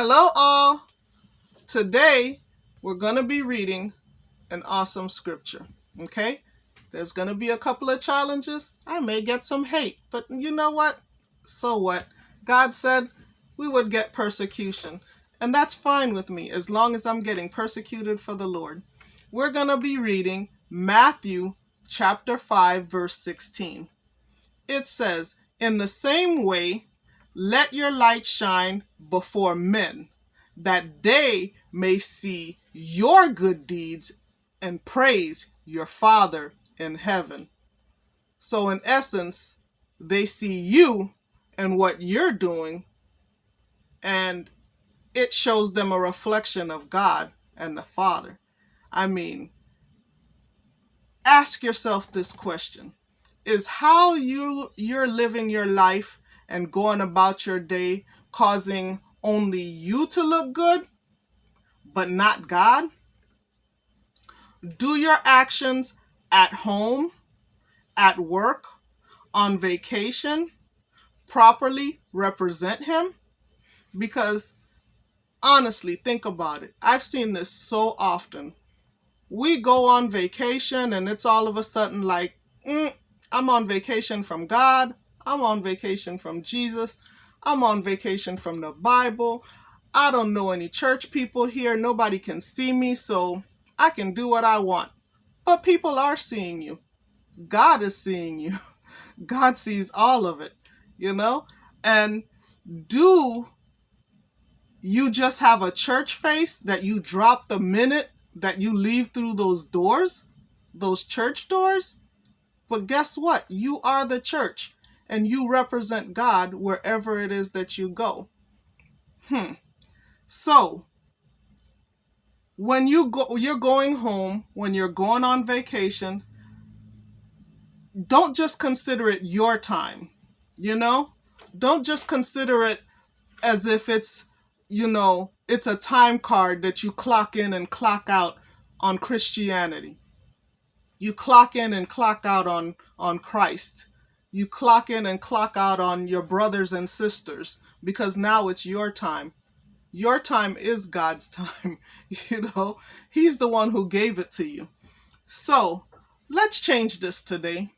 Hello, all. Today, we're going to be reading an awesome scripture. Okay? There's going to be a couple of challenges. I may get some hate, but you know what? So what? God said we would get persecution, and that's fine with me as long as I'm getting persecuted for the Lord. We're going to be reading Matthew chapter 5, verse 16. It says, In the same way, let your light shine before men, that they may see your good deeds and praise your Father in heaven. So, in essence, they see you and what you're doing, and it shows them a reflection of God and the Father. I mean, ask yourself this question Is how you, you're living your life and going about your day causing only you to look good, but not God? Do your actions at home, at work, on vacation properly represent Him? Because honestly, think about it. I've seen this so often. We go on vacation and it's all of a sudden like, mm, I'm on vacation from God I'm on vacation from Jesus. I'm on vacation from the Bible. I don't know any church people here. Nobody can see me, so I can do what I want. But people are seeing you. God is seeing you. God sees all of it, you know? And do you just have a church face that you drop the minute that you leave through those doors, those church doors? But guess what? You are the church and you represent God wherever it is that you go. Hmm. So, when you go you're going home, when you're going on vacation, don't just consider it your time. You know? Don't just consider it as if it's, you know, it's a time card that you clock in and clock out on Christianity. You clock in and clock out on on Christ you clock in and clock out on your brothers and sisters because now it's your time. Your time is God's time. You know, He's the one who gave it to you. So let's change this today.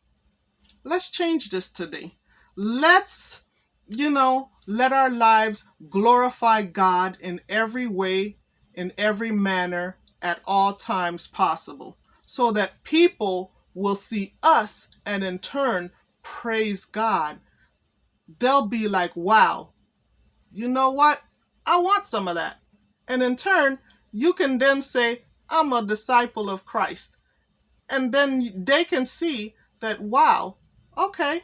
Let's change this today. Let's, you know, let our lives glorify God in every way, in every manner, at all times possible, so that people will see us and in turn praise God, they'll be like, wow, you know what? I want some of that. And in turn, you can then say, I'm a disciple of Christ. And then they can see that, wow, okay,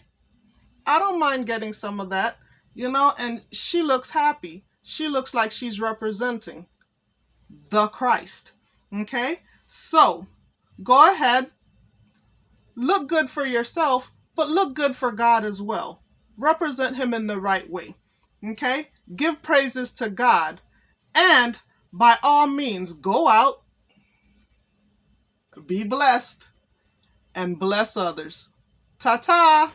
I don't mind getting some of that, you know, and she looks happy. She looks like she's representing the Christ. Okay? So, go ahead, look good for yourself, but look good for God as well. Represent Him in the right way. Okay? Give praises to God. And by all means, go out, be blessed, and bless others. Ta ta!